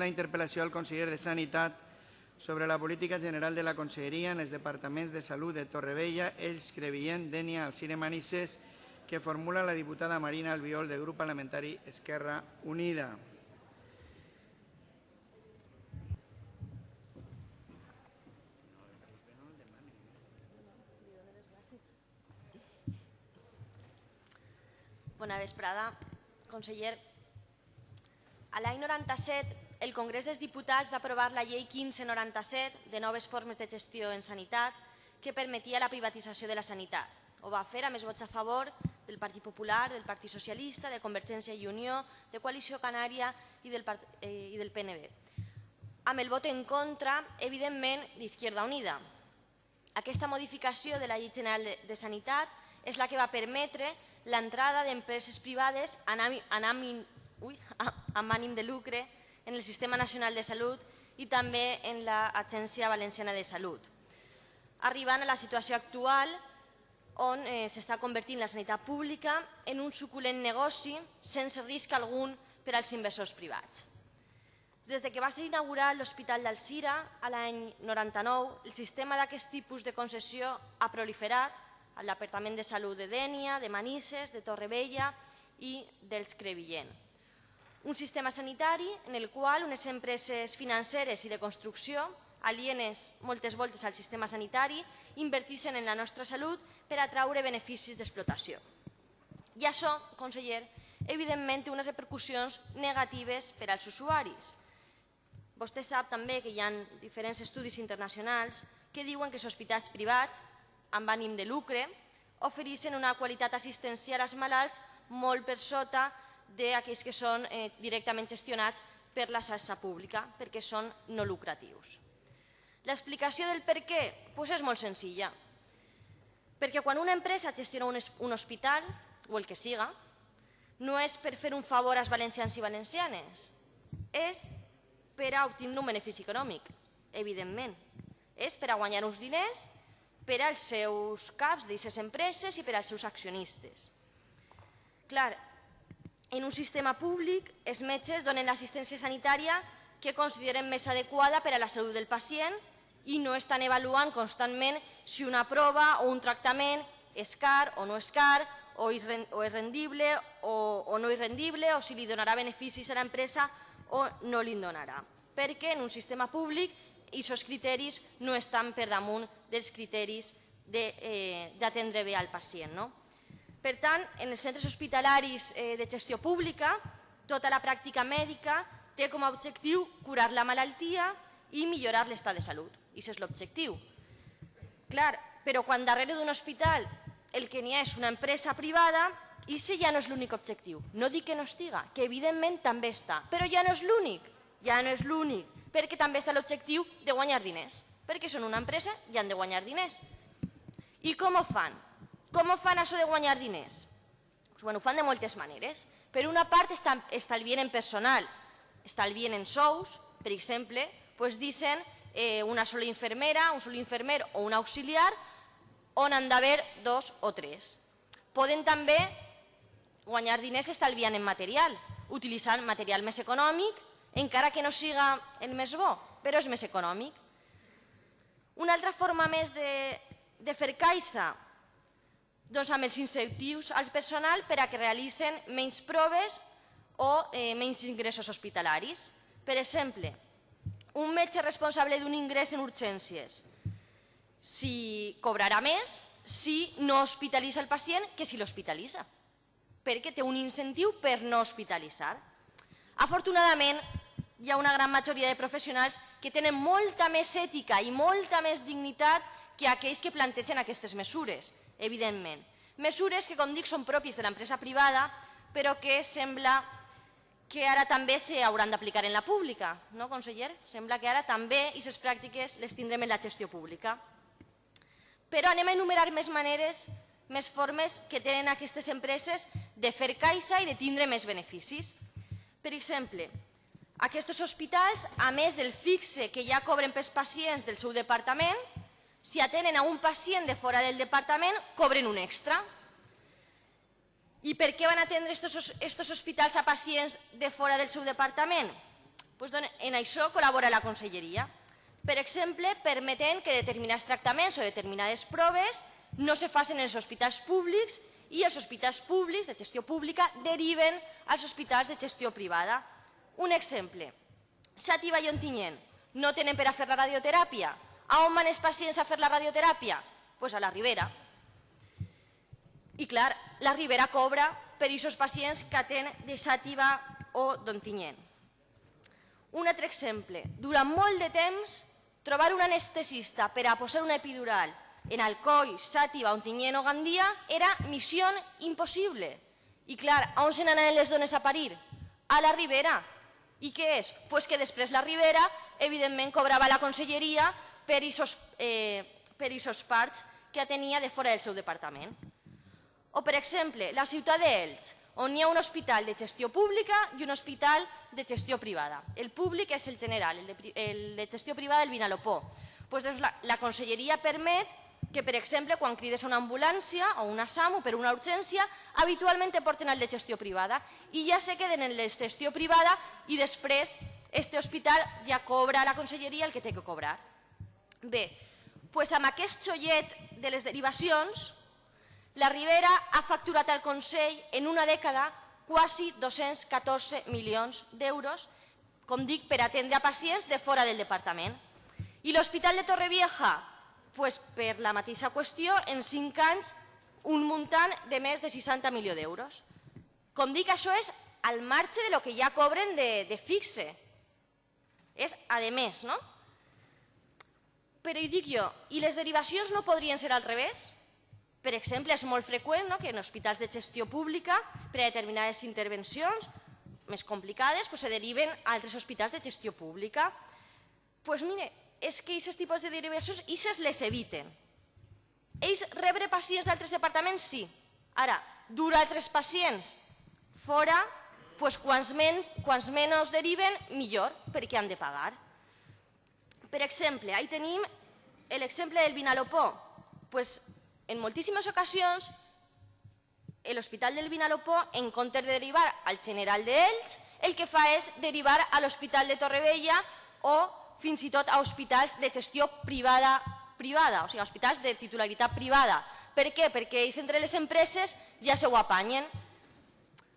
La interpel·lació al conseller de Sanitat sobre la política general de la Conselleria en els departaments de Salut de Torrevella, Ells, Crevillent, Dènia, Alcire Manises, que formula la diputada Marina Albiol del grup parlamentari Esquerra Unida. Bona vesprada. Conseller, a l'any 97 el Congrés dels Diputats va aprovar la llei 1597 de noves formes de gestió en sanitat que permetia la privatització de la sanitat. Ho va fer a més vots a favor del Partit Popular, del Partit Socialista, de Convergència i Unió, de Coalició Canària i del, eh, i del PNB. Amb el vot en contra, evidentment, d'Izquierda Unida. Aquesta modificació de la Llei General de, Sanitat és la que va permetre l'entrada d'empreses privades amb ànim de lucre en el Sistema Nacional de Salut i també en l'Agència Valenciana de Salut, arribant a la situació actual on eh, s'està convertint la sanitat pública en un suculent negoci sense risc algun per als inversors privats. Des de que va ser inaugurat l'Hospital d'Alcira a l'any 99, el sistema d'aquest tipus de concessió ha proliferat al Departament de Salut de Dènia, de Manises, de Torrevella i dels Crevillent. Un sistema sanitari en el qual unes empreses financeres i de construcció, alienes moltes voltes al sistema sanitari, invertissin en la nostra salut per atraure beneficis d'explotació. I això, conseller, evidentment té unes repercussions negatives per als usuaris. Vostè sap també que hi ha diferents estudis internacionals que diuen que els hospitals privats amb ànim de lucre ofereixen una qualitat assistencial als malalts molt per sota d'aquells que són eh, directament gestionats per la xarxa pública, perquè són no lucratius. L'explicació del per què pues és molt senzilla. Perquè quan una empresa gestiona un, un hospital, o el que siga, no és per fer un favor als valencians i valencianes, és per a obtindre un benefici econòmic, evidentment. És per a guanyar uns diners per als seus caps d'aquestes empreses i per als seus accionistes. Clar, en un sistema públic, els metges donen l'assistència sanitària que consideren més adequada per a la salut del pacient i no estan avaluant constantment si una prova o un tractament és car o no és car, o és rendible o, no és rendible, o si li donarà beneficis a l'empresa o no li donarà. Perquè en un sistema públic i aquests criteris no estan per damunt dels criteris d'atendre eh, bé al pacient. No? Per tant, en els centres hospitalaris eh, de gestió pública, tota la pràctica mèdica té com a objectiu curar la malaltia i millorar l'estat de salut. I això és l'objectiu. Clar, però quan darrere d'un hospital el que n'hi ha és una empresa privada, i si ja no és l'únic objectiu. No dic que no estiga, que evidentment també està, però ja no és l'únic, ja no és l'únic perquè també està l'objectiu de guanyar diners, perquè són una empresa i han de guanyar diners. I com ho fan? Com ho fan això de guanyar diners? Pues, bueno, ho fan de moltes maneres. Per una part estalvien en personal, estalvien en sous, per exemple, pues dicen eh, una sola infermera, un sol infermer o un auxiliar, on han d'haver dos o tres. Poden també guanyar diners estalviant en material, utilitzant material més econòmic encara que no siga el més bo, però és més econòmic. Una altra forma més de, de fer caixa doncs amb els incentius al personal per a que realitzen menys proves o eh, menys ingressos hospitalaris. Per exemple, un metge responsable d'un ingrés en urgències si cobrarà més si no hospitalitza el pacient que si l'hospitalitza, perquè té un incentiu per no hospitalitzar. Afortunadament, hi ha una gran majoria de professionals que tenen molta més ètica i molta més dignitat que aquells que plantegen aquestes mesures, evidentment. Mesures que, com dic, són propis de l'empresa privada, però que sembla que ara també s'hauran d'aplicar en la pública, no, conseller? Sembla que ara també aquestes pràctiques les tindrem en la gestió pública. Però anem a enumerar més maneres, més formes que tenen aquestes empreses de fer caixa i de tindre més beneficis. Per exemple, aquests hospitals, a més del fixe que ja cobren pels pacients del seu departament, si atenen a un pacient de fora del departament, cobren un extra. I per què van atendre aquests hospitals a pacients de fora del seu departament? Pues, en això col·labora la conselleria. Per exemple, permetent que determinats tractaments o determinades proves no se facin en els hospitals públics i els hospitals públics de gestió pública deriven als hospitals de gestió privada. Un exemple, Xàtiva i Ontinyent no tenen per a fer la radioteràpia. A on van els pacients a fer la radioteràpia? Doncs pues a la Ribera. I clar, la Ribera cobra per aquests pacients que tenen de Xàtiva o d'Ontinyent. Un altre exemple, durant molt de temps trobar un anestesista per a posar una epidural en Alcoi, Xàtiva, Ontinyent o Gandia era missió impossible. I clar, on se n'anaven les dones a parir? A la Ribera. I què és? Pues que després la Ribera, evidentment, cobrava la conselleria per aquests eh, per parts que tenia de fora del seu departament. O, per exemple, la ciutat d'Elx, on hi ha un hospital de gestió pública i un hospital de gestió privada. El públic és el general, el de, el de gestió privada el Vinalopó. Pues, doncs, la, la conselleria permet que, per exemple, quan crides a una ambulància o una SAMU per una urgència, habitualment te porten al de gestió privada i ja se queden en la gestió privada i després este hospital ja cobra a la conselleria el que té que cobrar. Bé, doncs amb aquest xollet de les derivacions, la Ribera ha facturat al Consell en una dècada quasi 214 milions d'euros, com dic, per atendre pacients de fora del departament. I l'Hospital de Torrevieja, pues, per la mateixa qüestió, en 5 anys, un muntant de més de 60 milions d'euros. Com dic, això és al marge de lo que ja cobren de, de fixe. És a més, no? Però hi dic jo, i les derivacions no podrien ser al revés? Per exemple, és molt freqüent no, que en hospitals de gestió pública, per a determinades intervencions més complicades, pues, se deriven a altres hospitals de gestió pública. Doncs pues, mire, és que aquests tipus de derivacions ells les eviten. Ells rebre pacients d'altres departaments, sí. Ara, dur altres pacients fora, pues, quants, menys, quants menys deriven, millor, perquè han de pagar. Per exemple, ahí tenim l'exemple del Vinalopó. Pues, en moltíssimes ocasions, l'Hospital del Vinalopó, en comptes de derivar al General d'Elx, el que fa és derivar a l'Hospital de Torrevella o fins i tot a hospitals de gestió privada, privada o sigui, hospitals de titularitat privada. Per què? Perquè ells entre les empreses ja se ho apanyen.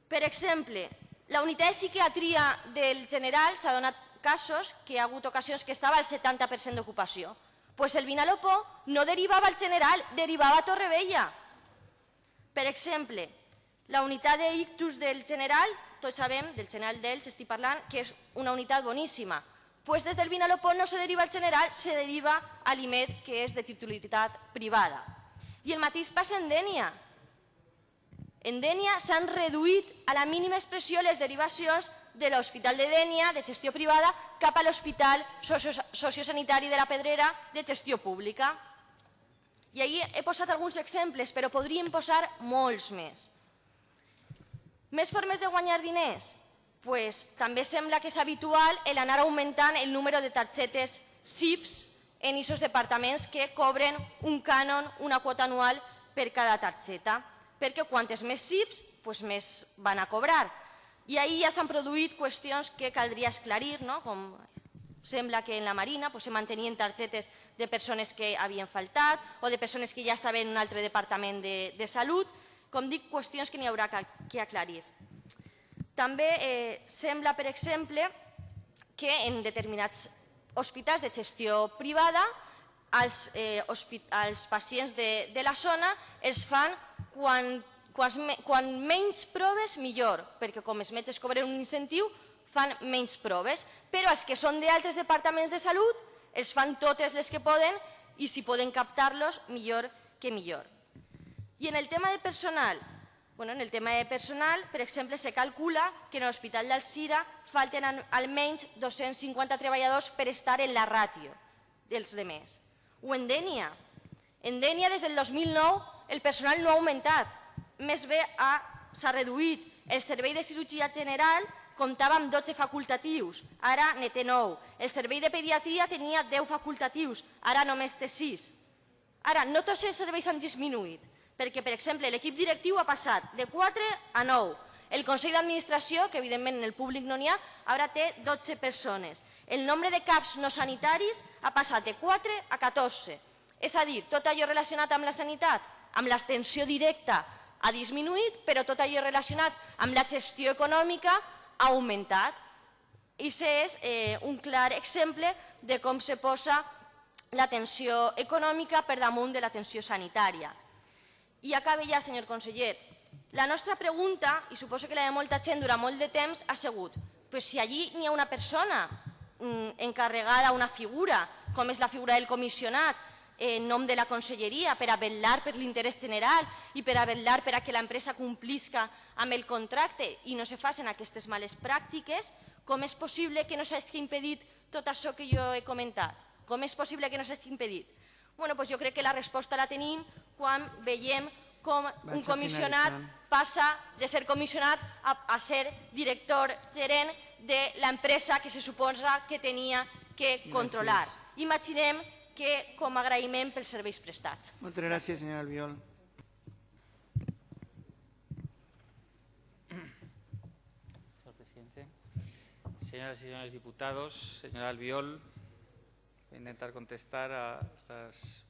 Per exemple, la unitat de psiquiatria del General s'ha donat casos que hi ha hagut ocasions que estava al 70% d'ocupació pues el Vinalopó no derivava al general, derivava a Torrevella. Per exemple, la unitat d'ictus del general, tots sabem, del general d'Elx estic parlant, que és una unitat boníssima. Pues des del Vinalopó no se deriva al general, se deriva a l'IMED, que és de titularitat privada. I el mateix passa en Dènia. En Dènia s'han reduït a la mínima expressió les derivacions de l'Hospital de Dènia, de gestió privada, cap a l'Hospital Sociosanitari de la Pedrera, de gestió pública. I ahir he posat alguns exemples, però podríem posar molts més. Més formes de guanyar diners? Pues, també sembla que és habitual el anar augmentant el número de targetes SIPs en aquests departaments que cobren un cànon, una quota anual per cada targeta, perquè quantes més SIPs, pues més van a cobrar. I ahir ja s'han produït qüestions que caldria esclarir, no? com sembla que en la Marina pues, se mantenien targetes de persones que havien faltat o de persones que ja estaven en un altre departament de, de salut. Com dic, qüestions que n'hi haurà que, que aclarir. També eh, sembla, per exemple, que en determinats hospitals de gestió privada als, eh, pacients de, de la zona els fan quan quan menys proves, millor, perquè com els metges cobren un incentiu, fan menys proves, però els que són d'altres departaments de salut els fan totes les que poden i si poden captar-los, millor que millor. I en el tema de personal, bueno, en el tema de personal, per exemple, se calcula que en l'Hospital d'Alcira falten almenys 250 treballadors per estar en la ràtio dels demés. O en Dènia. En Dènia, des del 2009, el personal no ha augmentat, més bé s'ha reduït. El servei de cirurgia general comptava amb 12 facultatius, ara ne té 9. El servei de pediatria tenia 10 facultatius, ara només té 6. Ara, no tots els serveis han disminuït, perquè, per exemple, l'equip directiu ha passat de 4 a 9, El Consell d'Administració, que evidentment en el públic no n'hi ha, ara té 12 persones. El nombre de CAPs no sanitaris ha passat de 4 a 14. És a dir, tot allò relacionat amb la sanitat, amb l'extensió directa ha disminuït, però tot allò relacionat amb la gestió econòmica ha augmentat. I és eh, un clar exemple de com se posa l'atenció econòmica per damunt de l'atenció sanitària. I acaba ja, senyor conseller. La nostra pregunta, i suposo que la de molta gent durant molt de temps, ha sigut pues si allí n'hi ha una persona mm, encarregada, una figura, com és la figura del comissionat, en nom de la conselleria per a vetllar per l'interès general i per a vetllar per a que l'empresa complisca amb el contracte i no se facin aquestes males pràctiques, com és possible que no s'hagi impedit tot això que jo he comentat? Com és possible que no s'hagi impedit? Bueno, doncs jo crec que la resposta la tenim quan veiem com un comissionat passa de ser comissionat a, a ser director gerent de l'empresa que se suposa que tenia que controlar. Gràcies. Imaginem que com a agraïment pels serveis prestats. Moltes gràcies, senyora Albiol. Señor presidente, señoras y señores diputados, señora Albiol, voy a intentar contestar a las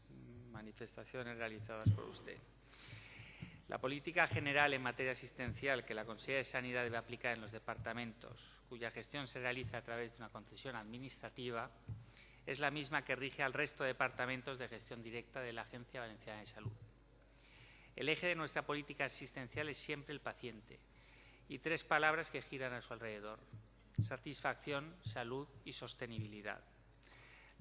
manifestaciones realizadas por usted. La política general en materia asistencial que la Consejería de Sanidad debe aplicar en los departamentos, cuya gestión se realiza a través de una concesión administrativa, es la misma que rige al resto de departamentos de gestión directa de la Agencia Valenciana de Salud. El eje de nuestra política asistencial es siempre el paciente y tres palabras que giran a su alrededor. Satisfacción, salud y sostenibilidad.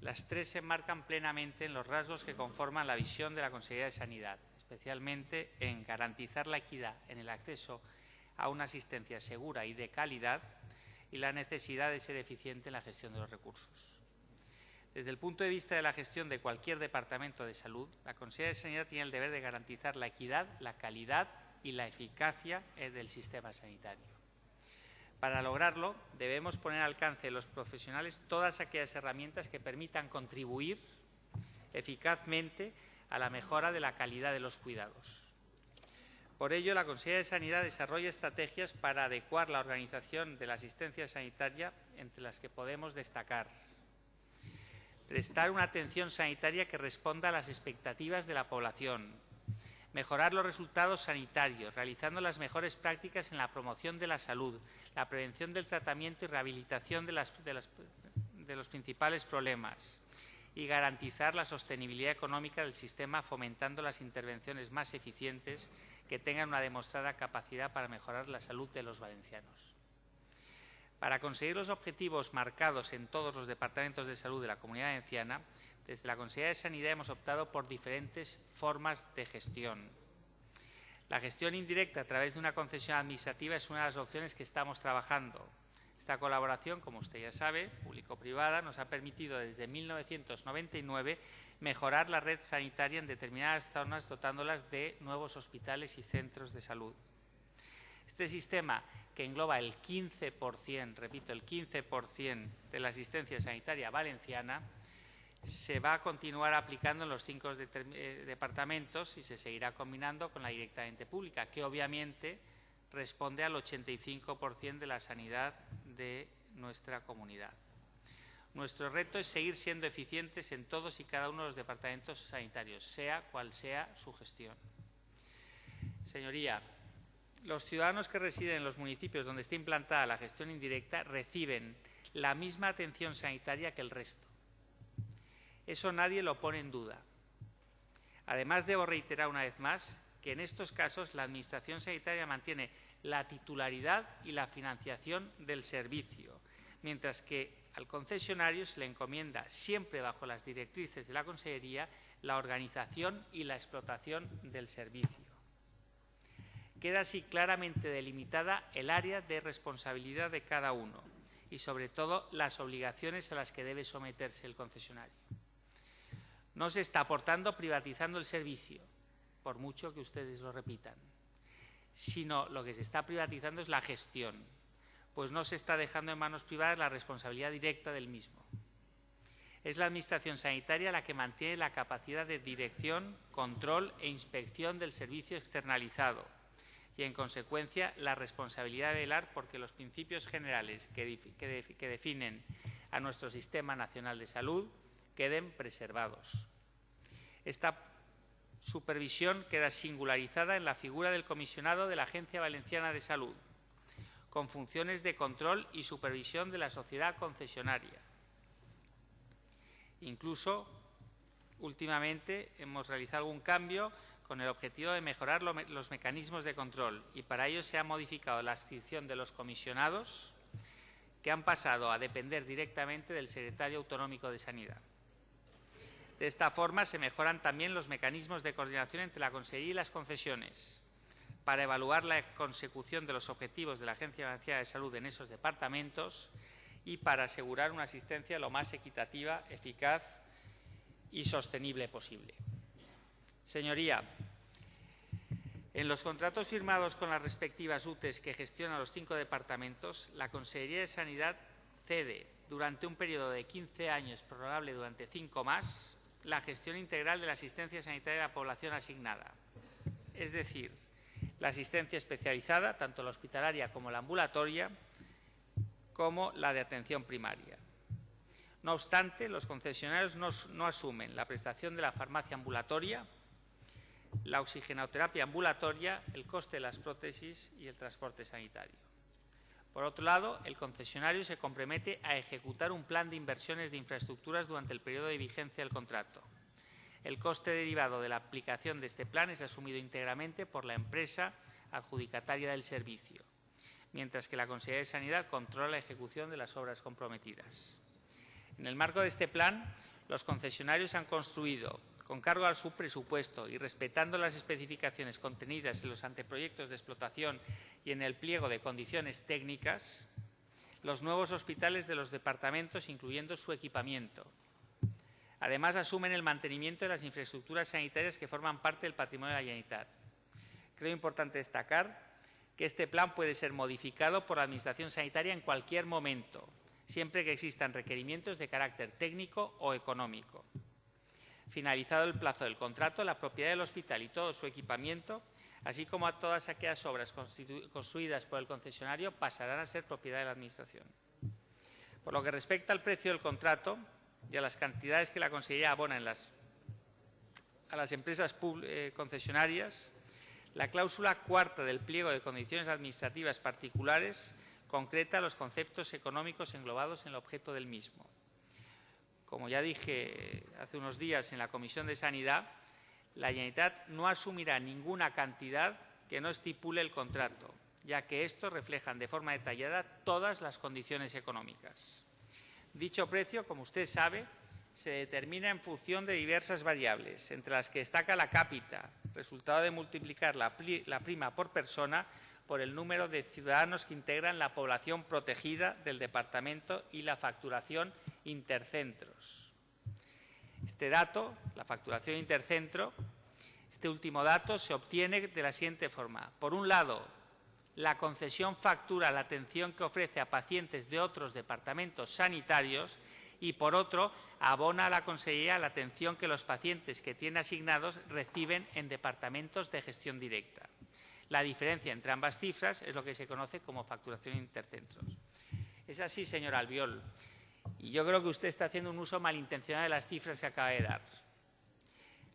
Las tres se enmarcan plenamente en los rasgos que conforman la visión de la Consejería de Sanidad, especialmente en garantizar la equidad en el acceso a una asistencia segura y de calidad y la necesidad de ser eficiente en la gestión de los recursos. Desde el punto de vista de la gestión de cualquier departamento de salud, la Consejería de Sanidad tiene el deber de garantizar la equidad, la calidad y la eficacia eh, del sistema sanitario. Para lograrlo, debemos poner al alcance de los profesionales todas aquellas herramientas que permitan contribuir eficazmente a la mejora de la calidad de los cuidados. Por ello, la Consejería de Sanidad desarrolla estrategias para adecuar la organización de la asistencia sanitaria, entre las que podemos destacar prestar una atención sanitaria que responda a las expectativas de la población, mejorar los resultados sanitarios, realizando las mejores prácticas en la promoción de la salud, la prevención del tratamiento y rehabilitación de, de los principales problemas y garantizar la sostenibilidad económica del sistema fomentando las intervenciones más eficientes que tengan una demostrada capacidad para mejorar la salud de los valencianos. Para conseguir los objetivos marcados en todos los departamentos de salud de la Comunidad Valenciana, desde la Consejería de Sanidad hemos optado por diferentes formas de gestión. La gestión indirecta a través de una concesión administrativa es una de las opciones que estamos trabajando. Esta colaboración, como usted ya sabe, público-privada, nos ha permitido desde 1999 mejorar la red sanitaria en determinadas zonas dotándolas de nuevos hospitales y centros de salud. Este sistema que engloba el 15%, repito, el 15% de la asistencia sanitaria valenciana, se va a continuar aplicando en los cinco eh, departamentos y se seguirá combinando con la directamente pública, que obviamente responde al 85% de la sanidad de nuestra comunidad. Nuestro reto es seguir siendo eficientes en todos y cada uno de los departamentos sanitarios, sea cual sea su gestión. Señoría, los ciudadanos que residen en los municipios donde está implantada la gestión indirecta reciben la misma atención sanitaria que el resto. Eso nadie lo pone en duda. Además, debo reiterar una vez más que en estos casos la Administración sanitaria mantiene la titularidad y la financiación del servicio, mientras que al concesionario se le encomienda, siempre bajo las directrices de la Consejería, la organización y la explotación del servicio queda así claramente delimitada el área de responsabilidad de cada uno y, sobre todo, las obligaciones a las que debe someterse el concesionario. No se está aportando privatizando el servicio, por mucho que ustedes lo repitan, sino lo que se está privatizando es la gestión, pues no se está dejando en manos privadas la responsabilidad directa del mismo. Es la Administración sanitaria la que mantiene la capacidad de dirección, control e inspección del servicio externalizado, y, en consecuencia, la responsabilidad de velar porque los principios generales que, que definen a nuestro Sistema Nacional de Salud queden preservados. Esta supervisión queda singularizada en la figura del comisionado de la Agencia Valenciana de Salud, con funciones de control y supervisión de la sociedad concesionaria. Incluso, últimamente, hemos realizado algún cambio con el objetivo de mejorar los mecanismos de control y para ello se ha modificado la adscripción de los comisionados que han pasado a depender directamente del secretario autonómico de Sanidad. De esta forma se mejoran también los mecanismos de coordinación entre la Consejería y las concesiones para evaluar la consecución de los objetivos de la Agencia Valenciana de Salud en esos departamentos y para asegurar una asistencia lo más equitativa, eficaz y sostenible posible. Señoría, en los contratos firmados con las respectivas UTES que gestionan los cinco departamentos, la Consejería de Sanidad cede durante un periodo de 15 años, prorrogable durante cinco más, la gestión integral de la asistencia sanitaria de la población asignada. Es decir, la asistencia especializada, tanto la hospitalaria como la ambulatoria, como la de atención primaria. No obstante, los concesionarios no, no asumen la prestación de la farmacia ambulatoria, la oxigenoterapia ambulatoria, el coste de las prótesis y el transporte sanitario. Por otro lado, el concesionario se compromete a ejecutar un plan de inversiones de infraestructuras durante el periodo de vigencia del contrato. El coste derivado de la aplicación de este plan es asumido íntegramente por la empresa adjudicataria del servicio, mientras que la Consejería de Sanidad controla la ejecución de las obras comprometidas. En el marco de este plan, los concesionarios han construido con cargo al subpresupuesto y respetando las especificaciones contenidas en los anteproyectos de explotación y en el pliego de condiciones técnicas, los nuevos hospitales de los departamentos, incluyendo su equipamiento. Además, asumen el mantenimiento de las infraestructuras sanitarias que forman parte del patrimonio de la Generalitat. Creo importante destacar que este plan puede ser modificado por la Administración Sanitaria en cualquier momento, siempre que existan requerimientos de carácter técnico o económico. Finalizado el plazo del contrato, la propiedad del hospital y todo su equipamiento, así como a todas aquellas obras construidas por el concesionario, pasarán a ser propiedad de la Administración. Por lo que respecta al precio del contrato y a las cantidades que la Consejería abona las, a las empresas eh, concesionarias, la cláusula cuarta del pliego de condiciones administrativas particulares concreta los conceptos económicos englobados en el objeto del mismo. Como ya dije hace unos días en la Comisión de Sanidad, la Generalitat no asumirá ninguna cantidad que no estipule el contrato, ya que estos reflejan de forma detallada todas las condiciones económicas. Dicho precio, como usted sabe, se determina en función de diversas variables, entre las que destaca la cápita, resultado de multiplicar la, prima por persona por el número de ciudadanos que integran la población protegida del departamento y la facturación intercentros. Este dato, la facturación intercentro, este último dato se obtiene de la siguiente forma. Por un lado, la concesión factura la atención que ofrece a pacientes de otros departamentos sanitarios y, por otro, abona a la Consejería la atención que los pacientes que tiene asignados reciben en departamentos de gestión directa. La diferencia entre ambas cifras es lo que se conoce como facturación intercentros. Es así, señor Albiol. Y yo creo que usted está haciendo un uso malintencionado de las cifras que acaba de dar.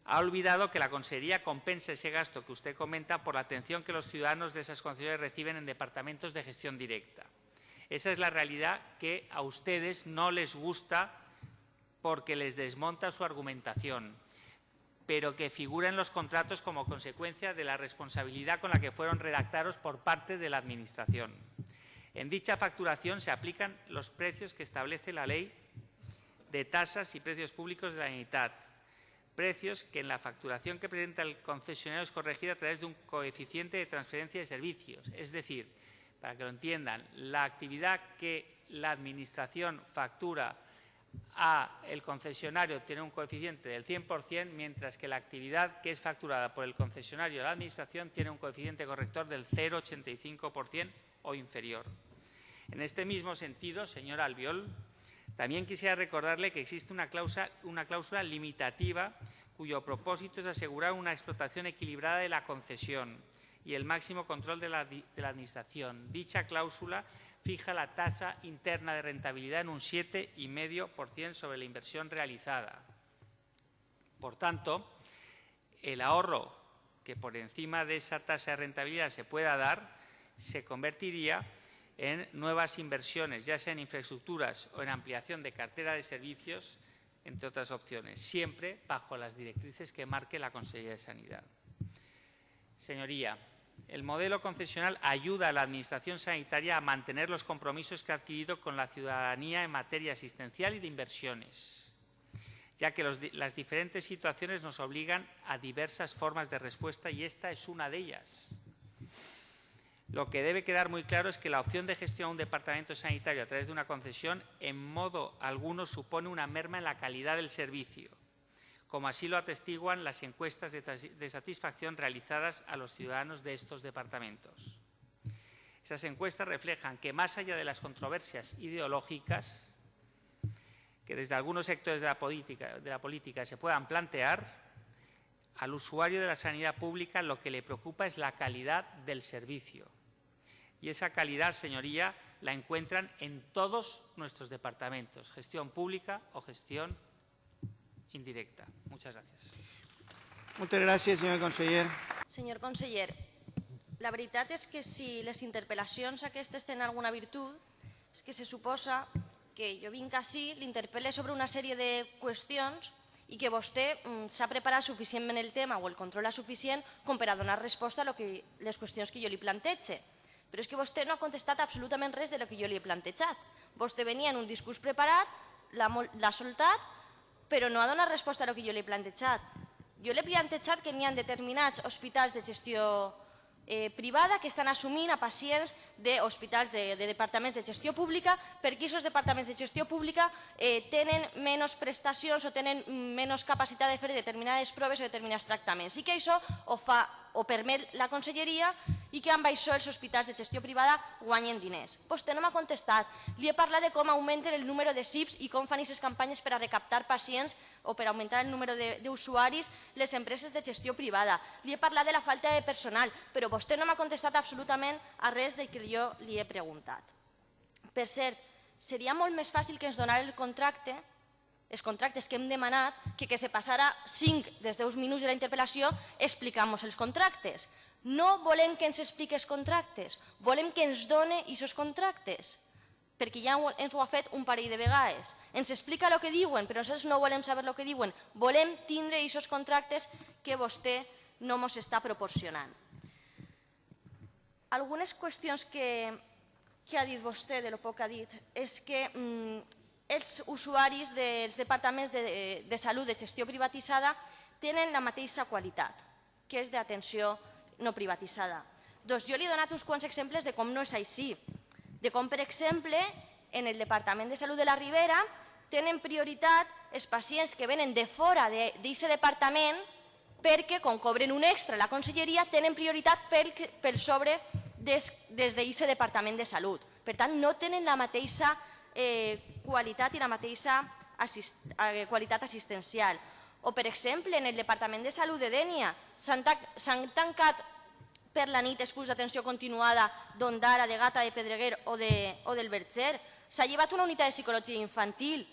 Ha olvidado que la Consejería compensa ese gasto que usted comenta por la atención que los ciudadanos de esas concesiones reciben en departamentos de gestión directa. Esa es la realidad que a ustedes no les gusta porque les desmonta su argumentación, pero que figura en los contratos como consecuencia de la responsabilidad con la que fueron redactados por parte de la Administración. En dicha facturación se aplican los precios que establece la Ley de tasas y precios públicos de la Generalitat, precios que en la facturación que presenta el concesionario es corregida a través de un coeficiente de transferencia de servicios. Es decir, para que lo entiendan, la actividad que la Administración factura a el concesionario tiene un coeficiente del 100%, mientras que la actividad que es facturada por el concesionario a la Administración tiene un coeficiente corrector del 0,85% inferior. En este mismo sentido, señor Albiol, también quisiera recordarle que existe una cláusula, limitativa cuyo propósito es asegurar una explotación equilibrada de la concesión y el máximo control de la, de la Administración. Dicha cláusula fija la tasa interna de rentabilidad en un 7,5% sobre la inversión realizada. Por tanto, el ahorro que por encima de esa tasa de rentabilidad se pueda dar se convertiría en nuevas inversiones, ya sea en infraestructuras o en ampliación de cartera de servicios, entre otras opciones, siempre bajo las directrices que marque la Consejería de Sanidad. Señoría, el modelo concesional ayuda a la Administración sanitaria a mantener los compromisos que ha adquirido con la ciudadanía en materia asistencial y de inversiones, ya que las diferentes situaciones nos obligan a diversas formas de respuesta y esta es una de ellas. Lo que debe quedar muy claro es que la opción de gestión a un departamento sanitario a través de una concesión en modo alguno supone una merma en la calidad del servicio, como así lo atestiguan las encuestas de, satisfacción realizadas a los ciudadanos de estos departamentos. Esas encuestas reflejan que, más allá de las controversias ideológicas que desde algunos sectores de la política se puedan plantear, al usuario de la sanidad pública lo que le preocupa es la calidad del servicio y esa calidad, señoría, la encuentran en todos nuestros departamentos, gestión pública o gestión indirecta. Muchas gracias. Moltes gràcies, senyor conseller. Senyor conseller, la veritat és que si les interpel·lacions aquestes tenen alguna virtut, és que se suposa que jo vinc així, l'interpel·le sobre una sèrie de qüestions i que vostè mm, s'ha preparat suficientment el tema o el controla suficient com per a donar resposta a lo que, les qüestions que jo li plantege. Però és que vostè no ha contestat absolutament res de lo que jo li he plantejat. Vostè venia en un discurs preparat, l'ha soltat, però no ha donat resposta a lo que jo li he plantejat. Jo li he plantejat que n'hi ha determinats hospitals de gestió eh, privada que estan assumint a pacients d'hospitals de, de departaments de gestió pública perquè aquests departaments de gestió pública eh, tenen menys prestacions o tenen menys capacitat de fer determinades proves o determinats tractaments i que això ho fa o permet la conselleria i que amb això els hospitals de gestió privada guanyen diners. Vostè no m'ha contestat. Li he parlat de com augmenten el número de SIPs i com fan aquestes campanyes per a recaptar pacients o per augmentar el número d'usuaris les empreses de gestió privada. Li he parlat de la falta de personal, però vostè no m'ha contestat absolutament a res del que jo li he preguntat. Per cert, seria molt més fàcil que ens donara el contracte els contractes que hem demanat, que, que se passara 5 dels 10 minuts de la interpel·lació explicant-nos els contractes. No volem que ens expliqui els contractes, volem que ens done aquests contractes, perquè ja ens ho ha fet un parell de vegades. Ens explica el que diuen, però nosaltres no volem saber el que diuen. Volem tindre aquests contractes que vostè no ens està proporcionant. Algunes qüestions que, que ha dit vostè, de lo poc que ha dit, és que mm, els usuaris dels departaments de, de salut de gestió privatitzada tenen la mateixa qualitat, que és d'atenció no privatitzada. Doncs jo li he donat uns quants exemples de com no és així. De com, per exemple, en el Departament de Salut de la Ribera tenen prioritat els pacients que venen de fora d'aquest departament perquè, com cobren un extra a la conselleria, tenen prioritat per sobre des, des d'aquest departament de salut. Per tant, no tenen la mateixa eh, qualitat i la mateixa eh, qualitat assistencial. O, per exemple, en el Departament de Salut de Dènia s'han tancat per la nit expulls d'atenció continuada d'Ondara, de Gata, de Pedreguer o, de, o del Berger. S'ha llevat una unitat de psicologia infantil.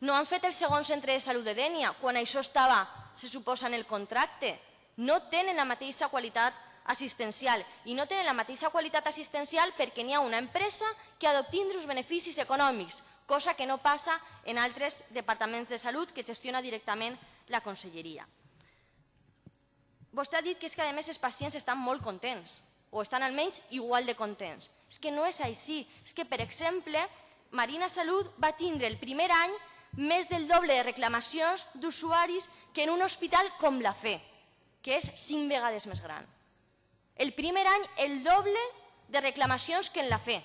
No han fet el segon centre de salut de Dènia, quan això estava, se suposa, en el contracte. No tenen la mateixa qualitat assistencial i no tenen la mateixa qualitat assistencial perquè n'hi ha una empresa que ha d'obtindre uns beneficis econòmics, cosa que no passa en altres departaments de salut que gestiona directament la conselleria. Vostè ha dit que és que a més els pacients estan molt contents o estan almenys igual de contents. És que no és així. És que, per exemple, Marina Salut va tindre el primer any més del doble de reclamacions d'usuaris que en un hospital com la FE, que és cinc vegades més gran. El primer any, el doble de reclamacions que en la fe,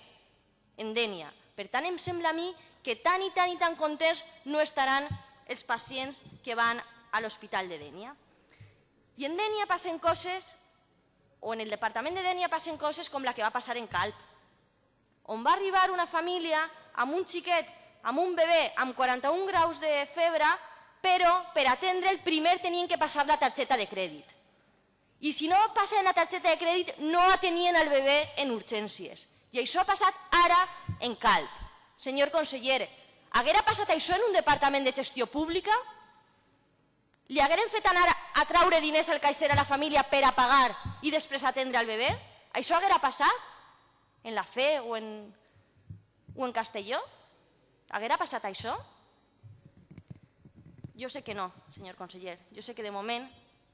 en Dènia. Per tant, em sembla a mi que tan i tan i tan contents no estaran els pacients que van a l'Hospital de Dènia. I en Dènia passen coses, o en el departament de Dènia passen coses com la que va passar en Calp, on va arribar una família amb un xiquet, amb un bebè amb 41 graus de febre, però per atendre el primer tenien que passar la targeta de crèdit I si no passen la targeta de crèdit, no atenien el bebè en urgències. I això ha passat ara en Calp. Senyor conseller, haguera passat això en un departament de gestió pública? Li hagueren fet anar a traure diners al caixer a la família per a pagar i després atendre el bebè? Això haguera passat? En la FE o en, o en Castelló? Haguera passat això? Jo sé que no, senyor conseller. Jo sé que de moment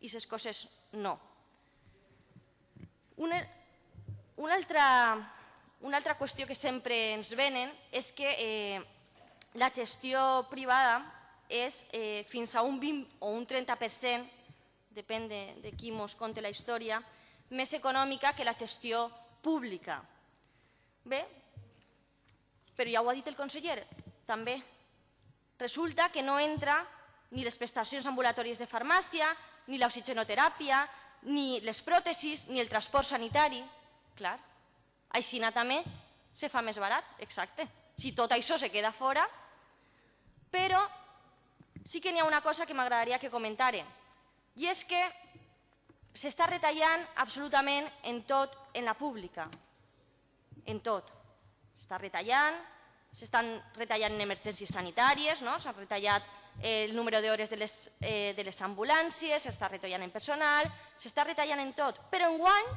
aquestes coses no. Una, una, altra, una altra qüestió que sempre ens venen és que eh, la gestió privada és eh, fins a un 20 o un 30%, depèn de, de qui mos conte la història, més econòmica que la gestió pública. Bé, però ja ho ha dit el conseller, també. Resulta que no entra ni les prestacions ambulatòries de farmàcia, ni l'oxigenoteràpia, ni les pròtesis, ni el transport sanitari. Clar, així també se fa més barat, exacte. Si tot això se queda fora, però sí que n'hi ha una cosa que m'agradaria que comentare, i és que s'està retallant absolutament en tot en la pública, en tot. S'està retallant, s'estan retallant en emergències sanitàries, no? s'ha retallat el número d'hores de, les, eh, de les ambulàncies, s'està retallant en personal, s'està retallant en tot. Però enguany,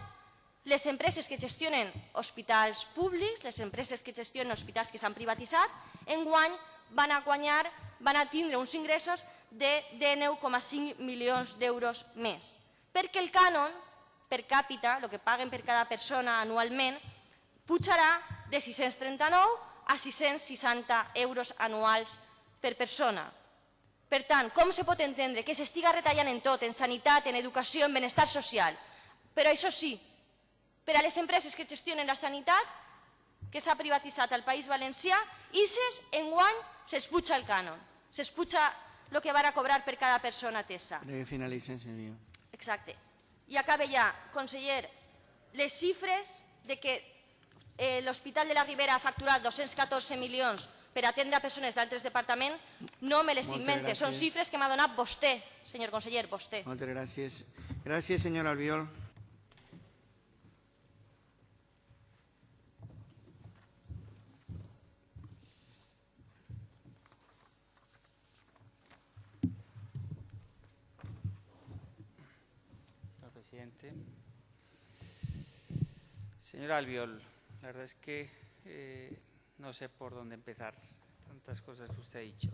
les empreses que gestionen hospitals públics, les empreses que gestionen hospitals que s'han privatitzat, enguany van a guanyar, van a tindre uns ingressos de 19,5 milions d'euros més. Perquè el cànon per càpita, el que paguen per cada persona anualment, pujarà de 639 a 660 euros anuals per persona. Per tant, com se pot entendre que s'estiga retallant en tot, en sanitat, en educació, en benestar social? Però això sí, per a les empreses que gestionen la sanitat, que s'ha privatitzat al País Valencià, ISES enguany s'espuja el cànon, s'espuja el que van a cobrar per cada persona atesa. Que finalicen, senyor. Exacte. I acaba ja, conseller, les xifres de que eh, l'Hospital de la Ribera ha facturat 214 milions per atendre a persones d'altres departaments, no me les Moltes invente. Són gràcies. xifres que m'ha donat vostè, senyor conseller, vostè. Moltes gràcies. Gràcies, senyor Albiol. Señor presidente. Señor Albiol, la verdad es que eh, no sé por dónde empezar. Tantas cosas que usted ha dicho.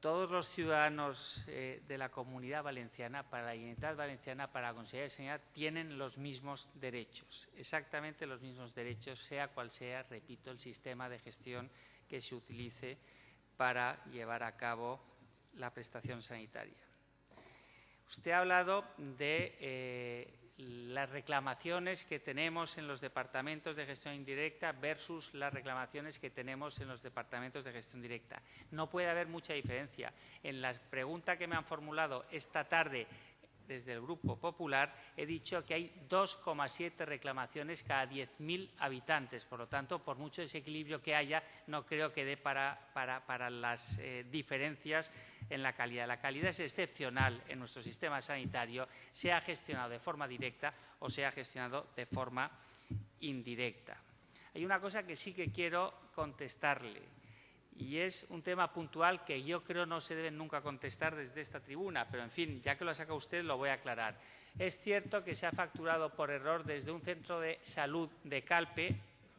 Todos los ciudadanos eh, de la comunidad valenciana, para la Generalitat Valenciana, para la Consejería de Sanidad, tienen los mismos derechos, exactamente los mismos derechos, sea cual sea, repito, el sistema de gestión que se utilice para llevar a cabo la prestación sanitaria. Usted ha hablado de eh, las reclamaciones que tenemos en los departamentos de gestión indirecta versus las reclamaciones que tenemos en los departamentos de gestión directa. No puede haber mucha diferencia. En la pregunta que me han formulado esta tarde desde el Grupo Popular, he dicho que hay 2,7 reclamaciones cada 10.000 habitantes. Por lo tanto, por mucho desequilibrio que haya, no creo que dé para, para, para las eh, diferencias en la calidad. La calidad es excepcional en nuestro sistema sanitario, sea gestionado de forma directa o sea gestionado de forma indirecta. Hay una cosa que sí que quiero contestarle y es un tema puntual que yo creo no se debe nunca contestar desde esta tribuna, pero en fin, ya que lo saca usted, lo voy a aclarar. Es cierto que se ha facturado por error desde un centro de salud de Calpe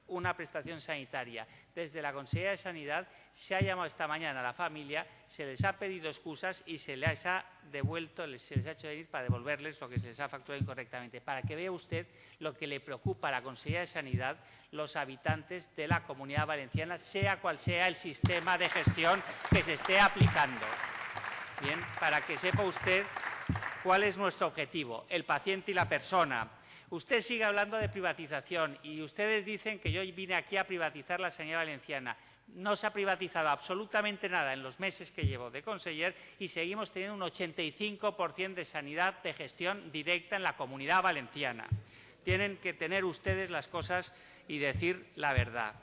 una prestación sanitaria. Desde la Consejería de Sanidad se ha llamado esta mañana a la familia, se les ha pedido excusas y se les ha devuelto, se les ha hecho venir para devolverles lo que se les ha facturado incorrectamente. Para que vea usted lo que le preocupa a la Consejería de Sanidad, los habitantes de la Comunidad Valenciana, sea cual sea el sistema de gestión que se esté aplicando. Bien, para que sepa usted cuál es nuestro objetivo, el paciente y la persona. Usted sigue hablando de privatización y ustedes dicen que yo vine aquí a privatizar la sanidad valenciana. No se ha privatizado absolutamente nada en los meses que llevo de conseller y seguimos teniendo un 85% de sanidad de gestión directa en la comunidad valenciana. Tienen que tener ustedes las cosas y decir la verdad.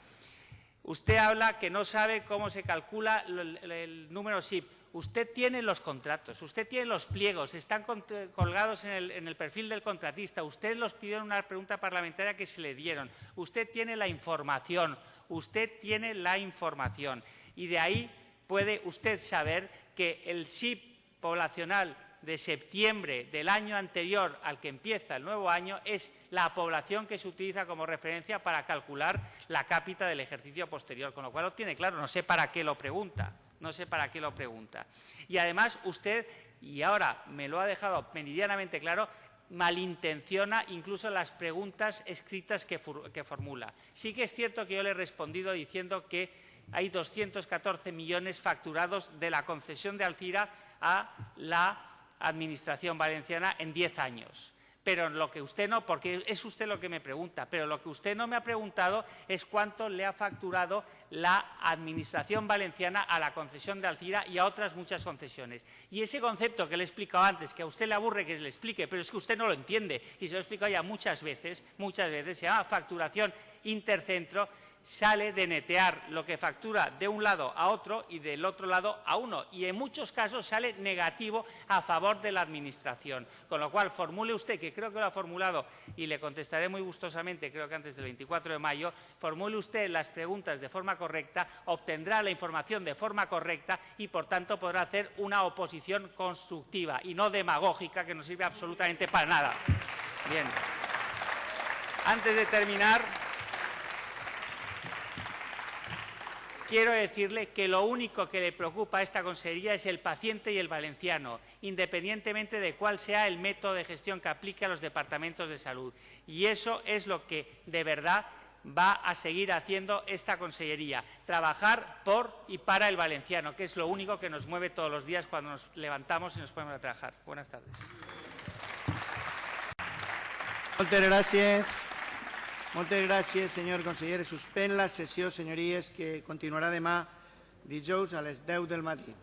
Usted habla que no sabe cómo se calcula el, número SIP. Usted tiene los contratos, usted tiene los pliegos, están cont- colgados en el, en el perfil del contratista. Usted los pidió en una pregunta parlamentaria que se le dieron. Usted tiene la información, usted tiene la información. Y de ahí puede usted saber que el SIP poblacional de septiembre del año anterior al que empieza el nuevo año es la población que se utiliza como referencia para calcular la cápita del ejercicio posterior, con lo cual lo tiene claro, no sé para qué lo pregunta, no sé para qué lo pregunta. Y además usted, y ahora me lo ha dejado meridianamente claro, malintenciona incluso las preguntas escritas que, que formula. Sí que es cierto que yo le he respondido diciendo que hay 214 millones facturados de la concesión de Alcira a la Administración valenciana en 10 años. Pero lo que usted no, porque es usted lo que me pregunta, pero lo que usted no me ha preguntado es cuánto le ha facturado la Administración valenciana a la concesión de Alcira y a otras muchas concesiones. Y ese concepto que le he explicado antes, que a usted le aburre que le explique, pero es que usted no lo entiende, y se lo he explicado ya muchas veces, muchas veces, se llama facturación intercentro, sale de netear lo que factura de un lado a otro y del otro lado a uno. Y en muchos casos sale negativo a favor de la Administración. Con lo cual, formule usted, que creo que lo ha formulado y le contestaré muy gustosamente, creo que antes del 24 de mayo, formule usted las preguntas de forma correcta, obtendrá la información de forma correcta y, por tanto, podrá hacer una oposición constructiva y no demagógica que no sirve absolutamente para nada. Bien. Antes de terminar, quiero decirle que lo único que le preocupa a esta consejería es el paciente y el valenciano, independientemente de cuál sea el método de gestión que aplique a los departamentos de salud. Y eso es lo que de verdad va a seguir haciendo esta consellería, trabajar por y para el valenciano, que es lo único que nos mueve todos los días cuando nos levantamos y nos ponemos a trabajar. Buenas tardes. Moltes gràcies. Moltes gràcies, senyor conseller. Suspèn la sessió, senyories, que continuarà demà dijous a les 10 del matí.